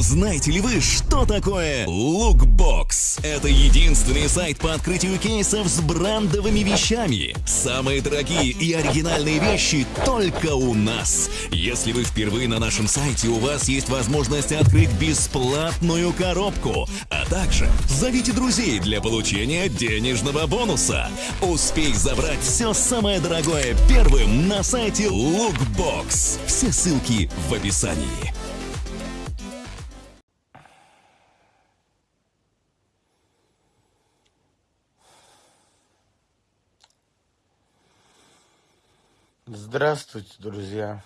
Знаете ли вы, что такое Lookbox? Это единственный сайт по открытию кейсов с брендовыми вещами. Самые дорогие и оригинальные вещи только у нас. Если вы впервые на нашем сайте, у вас есть возможность открыть бесплатную коробку, а также зовите друзей для получения денежного бонуса. Успей забрать все самое дорогое первым на сайте Lookbox. Все ссылки в описании. Здравствуйте, друзья.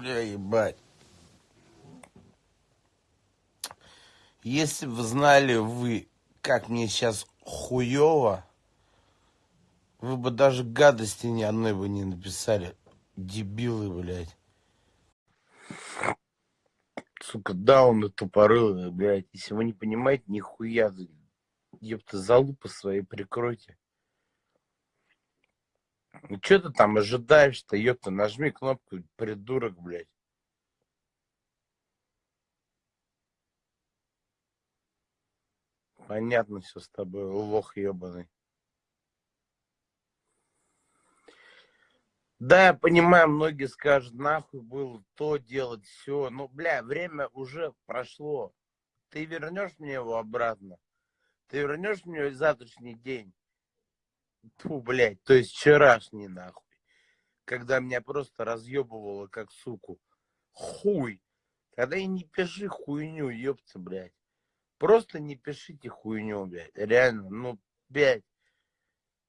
Бля, ебать. Если бы знали вы, как мне сейчас хуево, вы бы даже гадости ни одной бы не написали. Дебилы, блядь. Сука, дауны тупорылые, блядь. Если вы не понимаете, нихуя, ёпта, залупы свои прикройте. Ну что ты там ожидаешь-то, ёпта, нажми кнопку, придурок, блядь. Понятно все с тобой, лох ебаный. Да, я понимаю, многие скажут, нахуй было то делать, все. Но, бля, время уже прошло. Ты вернешь мне его обратно? Ты вернешь мне завтрашний день? Фу, блядь, то есть вчерашний, нахуй. Когда меня просто разъебывало, как суку. Хуй. Тогда и не пиши хуйню, ёпта, блядь. Просто не пишите хуйню, блядь. Реально, ну, блядь.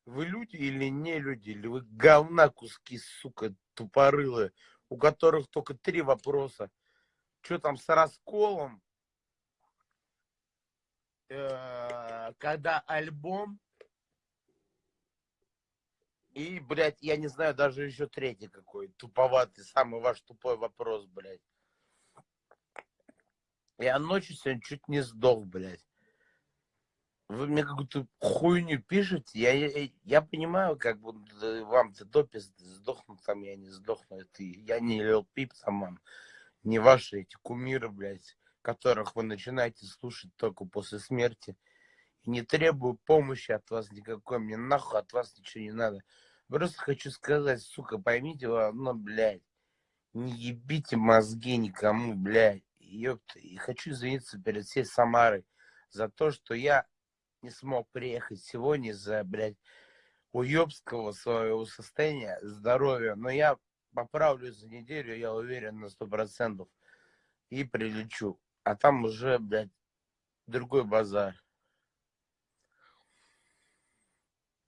Вы люди или не люди, или вы говна куски, сука, тупорылые, у которых только три вопроса. Что там с расколом? Э, когда альбом? И, блядь, я не знаю, даже еще третий какой, туповатый, самый ваш тупой вопрос, блядь. Я ночью сегодня чуть не сдох, блядь. Вы мне какую-то хуйню пишете, я, я, я понимаю, как бы вам-то топи сдохнут там, я не сдохну, это я не Лил Пип там вам, не ваши эти кумиры, блядь, которых вы начинаете слушать только после смерти. Не требую помощи от вас никакой, мне нахуй от вас ничего не надо. Просто хочу сказать, сука, поймите вы одно, блядь, не ебите мозги никому, блядь. Ёпта, и хочу извиниться перед всей Самарой за то, что я не смог приехать сегодня из-за, блядь, уебского своего состояния, здоровья. Но я поправлюсь за неделю, я уверен на сто процентов. И прилечу. А там уже, блядь, другой базар.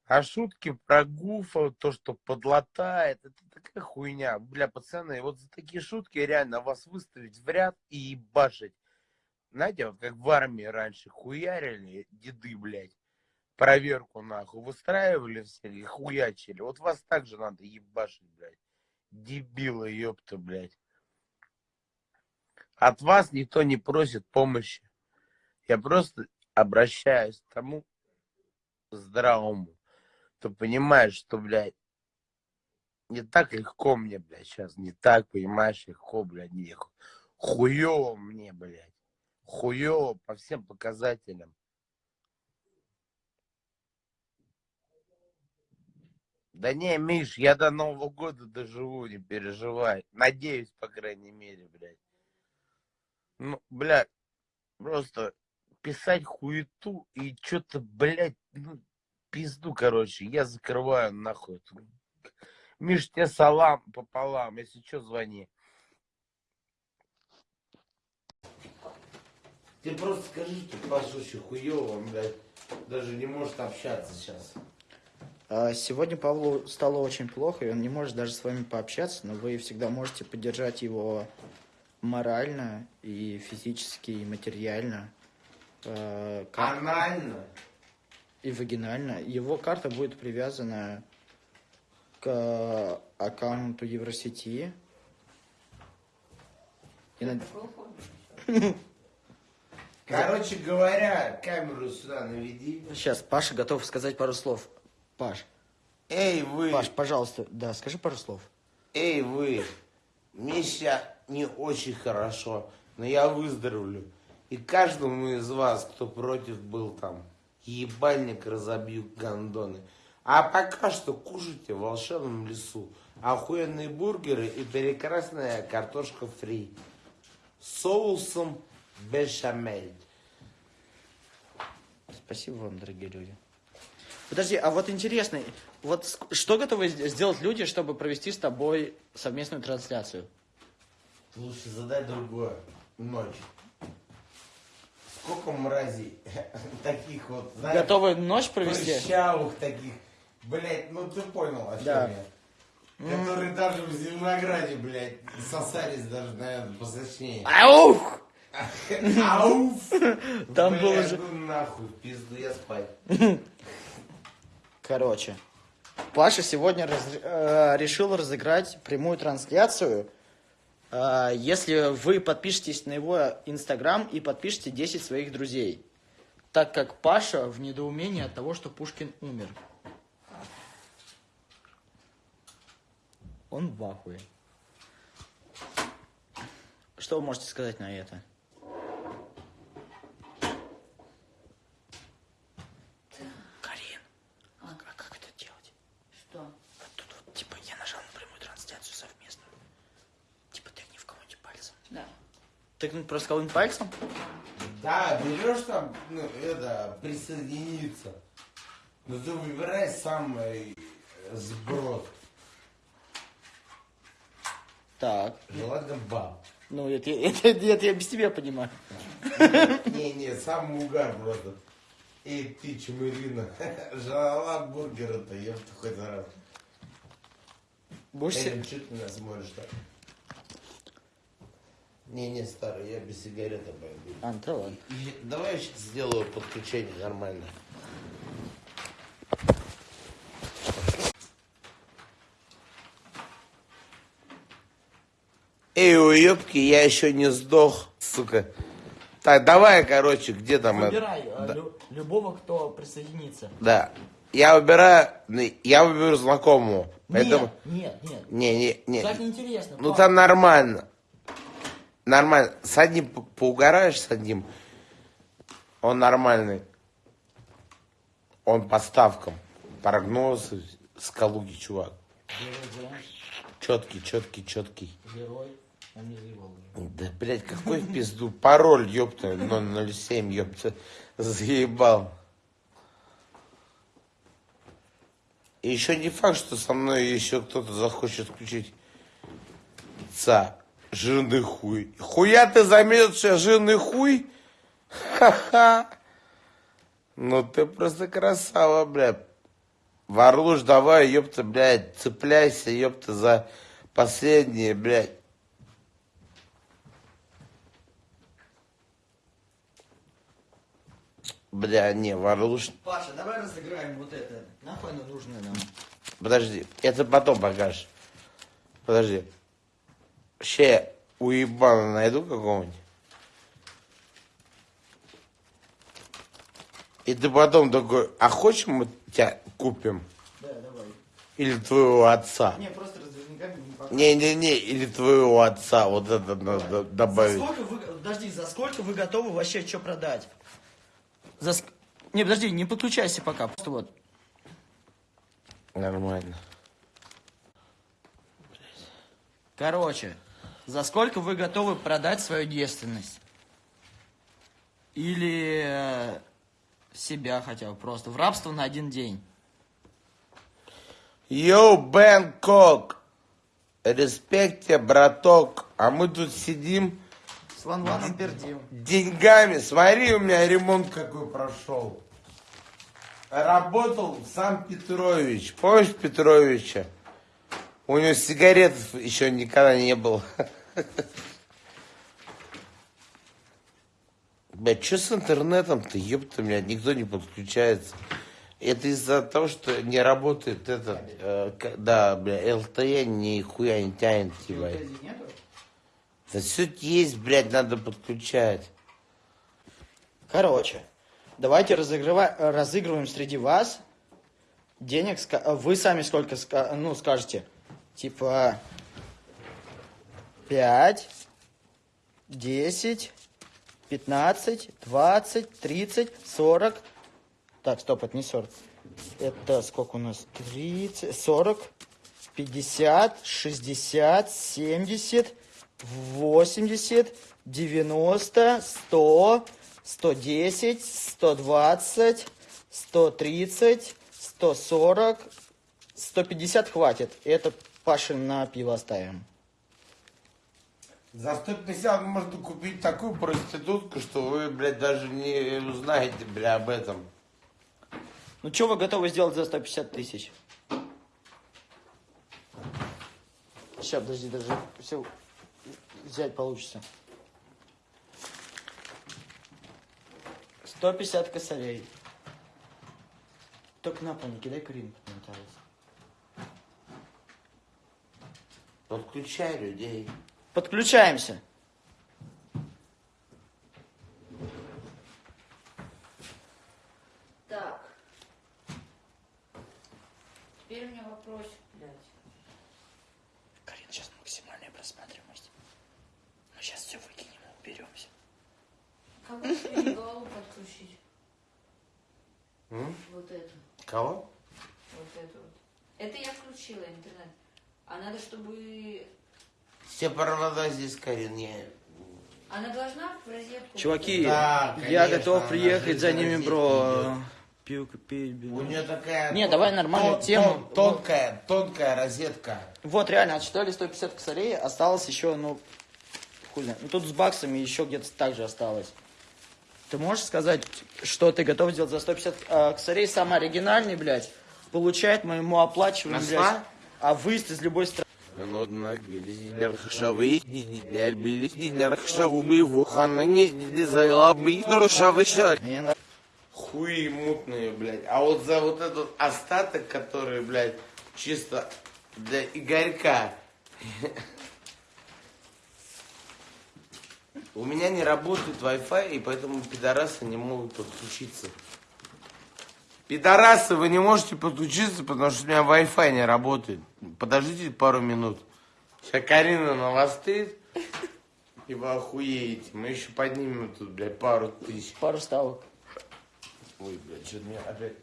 А шутки про Гуфа, то, что подлатает, это такая хуйня. Бля, пацаны, вот за такие шутки реально вас выставить в ряд и ебашить. Знаете, вот как в армии раньше хуярили деды, блядь, проверку нахуй, выстраивали все и хуячили. Вот вас также надо ебашить, блядь. Дебилы, ёпта, блядь. От вас никто не просит помощи. Я просто обращаюсь к тому здравому то понимаешь, что, блядь, не так легко мне, блядь, сейчас, не так, понимаешь, легко, блядь, не хуёво мне, блядь, хуёво по всем показателям. Да не, Миш, я до Нового года доживу, не переживай. Надеюсь, по крайней мере, блядь. Ну, блядь, просто писать хуету и что-то, блядь, ну, пизду, короче. Я закрываю нахуй. Миш, тебе салам пополам. Если что, звони. Ты просто скажи, что очень хуёво, блядь, даже не может общаться сейчас. А, сегодня Павлу стало очень плохо, и он не может даже с вами пообщаться, но вы всегда можете поддержать его морально, и физически, и материально, э, как- Анально. И вагинально. Его карта будет привязана к аккаунту Евросети. И Короче говоря, камеру сюда наведи. Сейчас Паша готов сказать пару слов. Паш, Эй, вы, Паш, пожалуйста, да, скажи пару слов. эй, вы. Мне сейчас не очень хорошо, но я выздоровлю. И каждому из вас, кто против был там, ебальник разобью гандоны. А пока что кушайте в волшебном лесу охуенные бургеры и прекрасная картошка фри с соусом бешамель. Спасибо вам, дорогие люди. Подожди, а вот интересно, вот что готовы сделать люди, чтобы провести с тобой совместную трансляцию? Лучше задай другое. Ночь. Сколько мразей таких вот, знаешь, Готовы ночь провести? прыщавых таких. Блять, ну ты понял, о чем Да. я. Которые даже в Зеленограде, блядь, сосались даже, наверное, посочнее. Аух! Ауф! Там Блядь, было же... ну нахуй, в пизду я спать. Короче, Паша сегодня раз- э, решил разыграть прямую трансляцию. Э, если вы подпишетесь на его инстаграм и подпишите 10 своих друзей. Так как Паша в недоумении от того, что Пушкин умер. Он в ахуе. Что вы можете сказать на это? Карин, а к- а как это делать? Что? Вот тут вот, типа, я нажал на прямую трансляцию совместную. Типа, тыкни в кого-нибудь пальцем. Да. Тыкнуть просто кого-нибудь пальцем? Да, берешь там, ну, это, присоединиться. Но ты выбирай самый э, сброд. Так. Желательно баб. Ну, это, это, это я без тебя понимаю. Не-не, самый угар просто. Эй, ты, чумырина, жрала бургера-то, ёпта, хоть раз. Будешь Эллен, что ты меня смотришь так? Не-не, старый, я без сигареты пойду. А, ну да ладно. И Давай я сейчас сделаю подключение нормально. Эй, уебки, я еще не сдох, сука. Так, давай, короче, где там это? Выбирай э, лю- любого, кто присоединится. Да. Я выбираю, я выберу знакомого. Поэтому... Нет, нет, нет. Не, не, не. Так неинтересно. Ну там нормально. Нормально. С одним по- поугараешь с одним. Он нормальный. Он по ставкам. Прогнозы с Калуги, чувак. Герой, Четкий, четкий, четкий. герой, заебал. Да, блядь, какой в пизду пароль, ёпта, 007, ёпта, заебал. И еще не факт, что со мной еще кто-то захочет включить ца. Жирный хуй. Хуя ты я жирный хуй? Ха-ха. Ну ты просто красава, блядь. Варлуш, давай, ёпта, блядь, цепляйся, ёпта, за последнее, блядь. Бля, не, Варлуш, Паша, давай разыграем вот это. Нахуй оно нужно нам? подожди, это потом покажешь. Подожди. Ще уебана найду какого-нибудь. И ты потом такой, а хочешь мы тебя купим? Да, давай. Или твоего отца? Не, просто разверника не пока. Не-не-не, или твоего отца, вот это надо За добавить. сколько вы, подожди, за сколько вы готовы вообще что продать? За ск- Не, подожди, не подключайся пока, просто вот. Нормально. Короче, за сколько вы готовы продать свою девственность? Или э, себя хотя бы просто в рабство на один день? Йоу, Бэнкок! Респект тебе, браток. А мы тут сидим С Ван Ваном пердим. деньгами. Смотри, у меня ремонт какой прошел. Работал сам Петрович. Помнишь Петровича? У него сигарет еще никогда не было. Блядь, что с интернетом-то, ёпта, блядь, никто не подключается. Это из-за того, что не работает этот, э, да, бля, LTE нихуя не тянет, типа. Да все есть, блядь, надо подключать. Короче, давайте разыгрыва- разыгрываем среди вас денег. ска- Вы сами сколько ска- ну, скажете? Типа 5, 10, 15, 20, 30, 40. Так, стоп, это не 40. Это сколько у нас? 30, 40, 50, 60, 70, 80, 90, 100, 110, 120, 130, 140, 150 хватит. Это Паше на пиво оставим. За 150 можно купить такую проститутку, что вы, блядь, даже не узнаете, бля, об этом. Ну, что вы готовы сделать за 150 тысяч? Сейчас, подожди, даже все взять получится. 150 косарей. Только на пол не кидай подмотается. Подключай людей. Подключаемся. Так. Теперь у меня вопросик, блядь. Карин, сейчас максимальная просматриваемость. Мы сейчас все выкинем и уберемся. Как бы теперь голову подключить? М? Вот эту. Кого? Вот эту вот. Это я включила интернет. А надо, чтобы... Все провода здесь, Карин, я... Она должна в розетку... Чуваки, Да, я конечно, готов она приехать за ними, бро. Пилка, пить, У нее такая... Не, давай нормальную тон- тему. тон- Тонкая, тонкая розетка. Вот, реально, отсчитали 150 косарей, осталось еще, ну, хуй знает. Ну, тут с баксами еще где-то так же осталось. Ты можешь сказать, что ты готов сделать за 150 э, косарей? Самый оригинальный, блядь, получает моему оплачиваемому, блядь, а выезд из любой страны. Мне нравится. Хуи мутные, блядь. А вот за вот этот остаток, который, блядь, чисто для Игорька. У меня не работает Wi-Fi, и поэтому пидорасы не могут подключиться. Пидорасы, вы не можете подключиться, потому что у меня Wi-Fi не работает. Подождите пару минут. Сейчас Карина навостит, и вы охуеете. Мы еще поднимем тут, блядь, пару тысяч. Пару ставок. Ой, блядь, что-то меня опять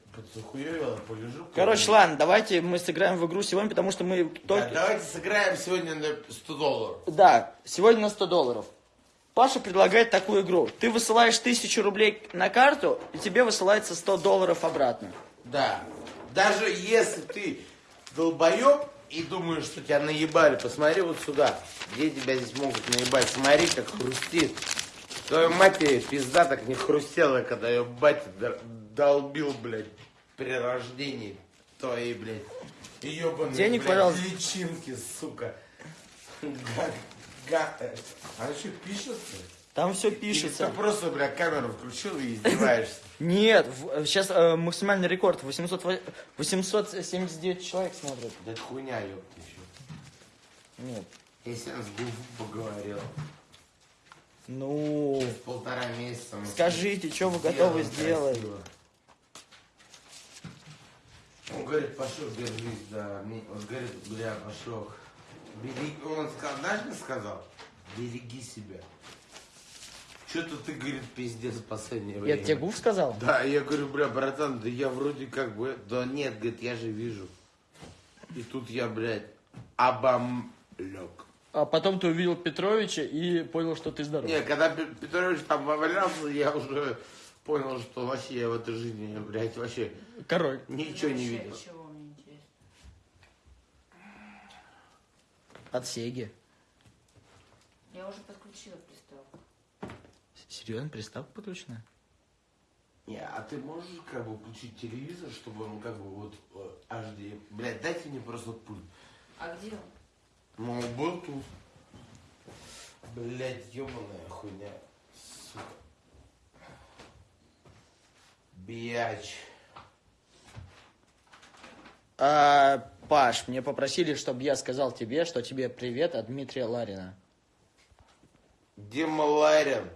полежу. Короче, ладно, давайте мы сыграем в игру сегодня, потому что мы Да, только... давайте сыграем сегодня на 100 долларов. Да, сегодня на 100 долларов. Паша предлагает такую игру. Ты высылаешь тысячу рублей на карту, и тебе высылается 100 долларов обратно. Да. Даже если ты долбоеб и думаешь, что тебя наебали, посмотри вот сюда. Где тебя здесь могут наебать? Смотри, как хрустит. Твоей матери пизда так не хрустела, когда ее батя долбил, блядь, при рождении твоей, блядь, ебаные, Денег, блядь, пожалуйста. личинки, сука. Э, А что, пишется? Там все Или пишется. ты просто, бля, камеру включил и издеваешься? Нет, сейчас максимальный рекорд. 800, во- 879 человек смотрят. Да это хуйня, ёпта, еще. Нет. Я сегодня с Гуфом поговорил. Ну, Полтора месяца. мы скажите, что вы готовы сделать? красиво. Он говорит, пошел, держись, да. Мне- Он говорит, бля, пошел. Береги, он сказал, знаешь, что сказал? Береги себя. Что-то ты, говорит, пиздец в последнее Я время. тебе гуф сказал? Да, я говорю, бля, братан, да я вроде как бы... Да нет, говорит, я же вижу. И тут я, блядь, обомлек. А потом ты увидел Петровича и понял, что ты здоров. Не, когда Пе- Петрович там валялся, я уже понял, что вообще я в этой жизни, блядь, вообще Король. ничего не видел. Чего мне интересно? От Сеги. Я уже подключила приставку. Серьезно, приставка подключена? Не, а ты можешь как бы включить телевизор, чтобы он как бы вот э, HD... Блядь, дайте мне просто пульт. А где он? Ну, он был тут. Блядь, ебаная хуйня. Сука. Пьяч. А, Паш, мне попросили, чтобы я сказал тебе, что тебе привет от Дмитрия Ларина. Дима Ларин.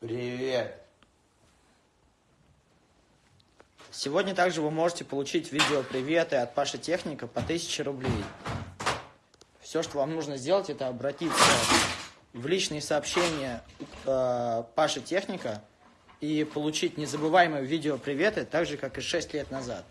Привет. Сегодня также вы можете получить видео приветы от Паши Техника по 1000 рублей. Все, что вам нужно сделать, это обратиться в личные сообщения э, Паши Техника и получить незабываемые видео приветы, так же, как и 6 лет назад.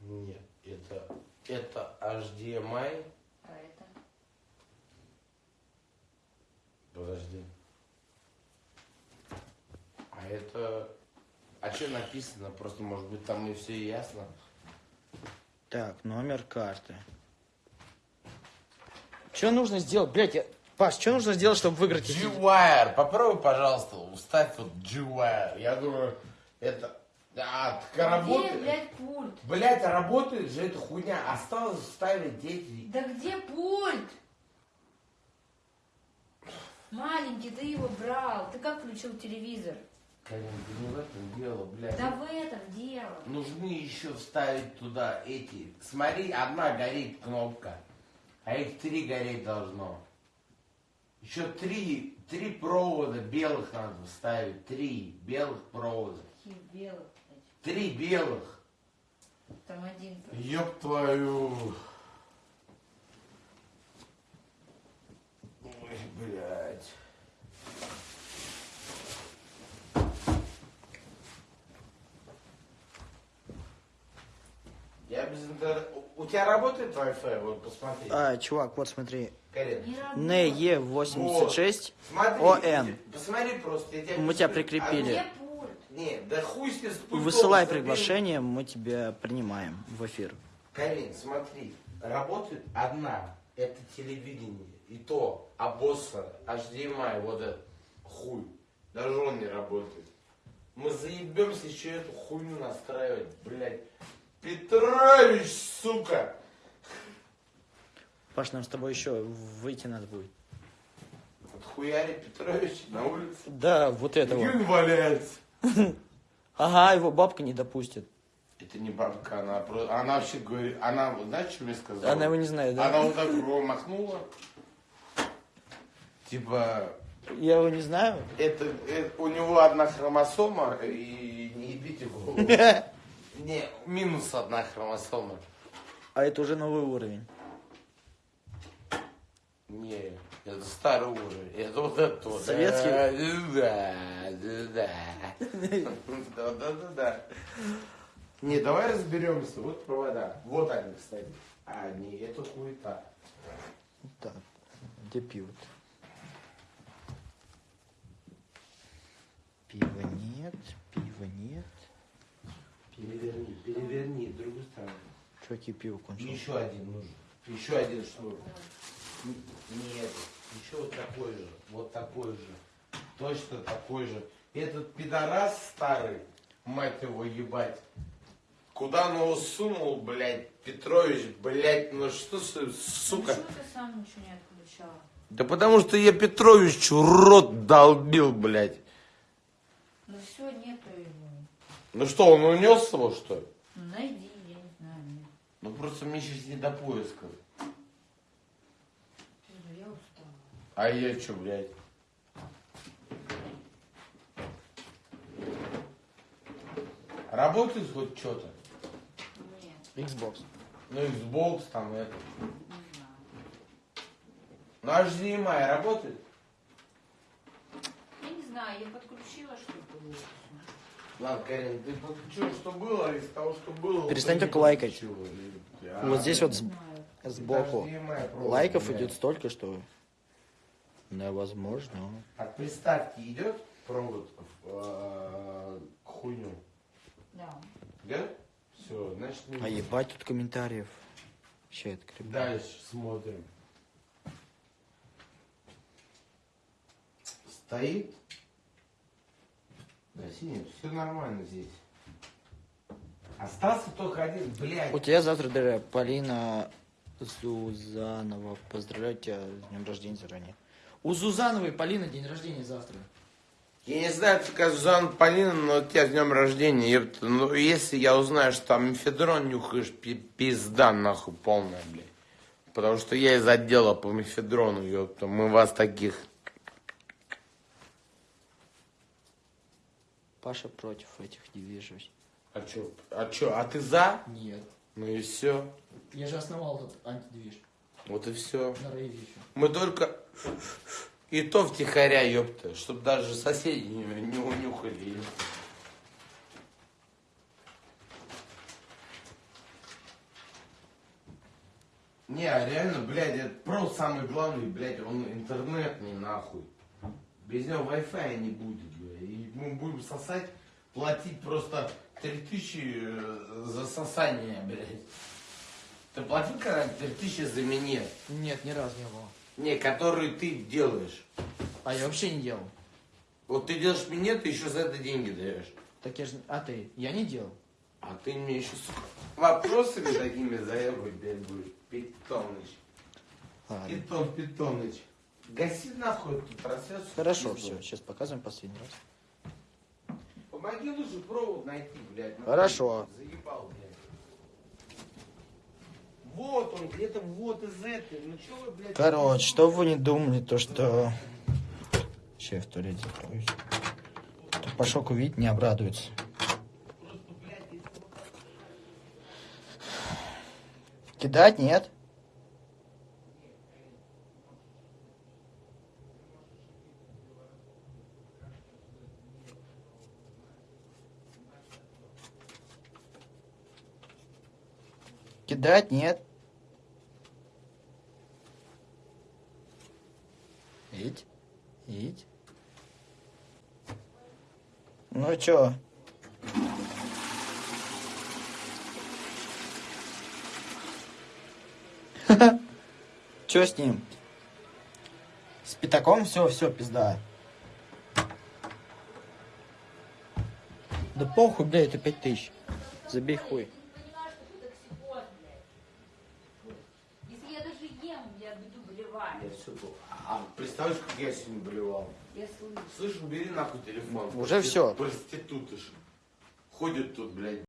Нет, это, это HDMI. А это? Подожди. А это... А что написано? Просто, может быть, там и все ясно. Так, номер карты. Что нужно сделать? Блять, я... Паш, что нужно сделать, чтобы выиграть G-Wire. Попробуй, пожалуйста, уставь вот G-Wire. Я думаю, это... А, так Где, работает. блядь, пульт? Блять, а работает же эта хуйня. Осталось вставить эти... Да где пульт? Маленький, ты его брал. Ты как включил телевизор? Ты не в этом дело, блядь. Да в этом дело. Нужны еще вставить туда эти. Смотри, одна горит кнопка, а их три гореть должно. Еще три, три провода белых надо вставить. Три белых провода. Каких белых. Три белых. Там один. Ёб твою. Ой, блядь. Я без интернета... У тебя работает Wi-Fi? Вот посмотри. А, чувак, вот смотри. Карин. Не работает. NE86 Смотри. ON. Посмотри просто. Я тебя Мы тебя прикрепили. А, не, да хуй с пультом, Высылай приглашение, мы тебя принимаем в эфир. Карин, смотри, работает одна, это телевидение, и то обосса, HDMI, вот этот хуй, даже он не работает. Мы заебемся еще эту хуйню настраивать, блядь. Петрович, сука! Паш, нам с тобой еще выйти надо будет. Отхуяри Петрович на улице. Да, вот этого. он валяется? Ага, его бабка не допустит. Это не бабка, она просто, она вообще говорит, она, знаешь, что мне сказала? Она его не знает, да? Она вот так махнула. Типа, Я его не знаю. Это, это- у него одна хромосома, и не ебите голову. Не, минус одна хромосома. А это уже новый уровень. Не, это старый уровень. Это вот это вот. Советский? Да, да, да. Да, да, да, да. Не, давай разберемся. Вот провода. Вот они, кстати. А, не, это хуета. Так, где пиво Пива нет, пива нет. Переверни, переверни, в другую сторону. Чуваки, пиво кончилось. Еще один нужен. Еще один шнур. Нет, еще вот такой же. Вот такой же. Точно такой же. Этот пидорас старый, мать его ебать. Куда он его сунул, блядь, Петрович, блядь, ну что, с- сука. Почему ты сам ничего не отключал? Да потому что я Петровичу рот долбил, блядь. Ну все, нету. Ну что, он унес его, что ли? Ну найди, я не знаю. нет. Ну просто мне сейчас не до поиска. Я устала. А я что, блядь? Работает хоть что-то? Нет, Xbox. Ну, Xbox там это. не знаю. Ну, HDMI работает? Я не знаю, я подключила что-то. Ладно, Карин, ты подключил, что было, из того, что было... Перестань только лайкать. А, Вот здесь вот сбоку лайков идет столько, что невозможно. От приставки идет провод в, э, к хуйню? Да. Да? Все, значит, не А ебать тут комментариев. Сейчас открою. Дальше смотрим. Стоит. Синий, все нормально здесь. Остался только один, блядь. У тебя завтра др- Полина Зузанова. Поздравляю тебя с днем рождения заранее. У Зузановой Полина день рождения завтра. Я не знаю, ты как Зузанна Полина, но у тебя с днем рождения, ёпта. Ну, если я узнаю, что там мефедрон нюхаешь, пи- пизда нахуй полная, блядь. Потому что я из отдела по мефедрону, ёпта. Мы вас таких... Паша против этих движений. А чё, а чё, а ты за? Нет. Ну и все. Я же основал этот антидвиж Вот и все. Мы только... И то втихаря, ёпта, чтобы даже соседи не, не унюхали. Не, а реально, блядь, это про самый главный, блядь, он интернетный нахуй. Без него Wi-Fi не будет. И мы будем сосать, платить просто 3000 э, за сосание, блядь. Ты платил когда-нибудь 3000 за минет? Нет, ни разу не было. Не, который ты делаешь. А я вообще не делал. Вот ты делаешь минет, ты еще за это деньги даешь. Так я же... А ты? Я не делал. А ты мне еще, сука, вопросами такими заебывать, блядь, будешь. Питоныч. Питон, Питоныч. Гаси нахуй эту трансляцию. Хорошо, все. Сейчас показываем последний раз. Помоги лучше провод найти, блядь. ну, Хорошо. Заебал, блядь. Вот он, где-то вот из этой. Ну что вы, блядь? Короче, что вы не думали, то что... Сейчас я в туалете закроюсь. То увидит, не обрадуется. Кидать нет? Кидать нет? Ить, ить. Ну чё? Чё с ним? С пятаком все, все, пизда. Да похуй, бля, это пять тысяч. Забей хуй. понимаешь, что ты токсикоз, блядь. Если я даже ем, я буду болевать. Я все А представляешь, как я сегодня болевал? Я слышу. Слышь, убери нахуй телефон. Уже всё. Проститутыш. Ходят тут, блядь,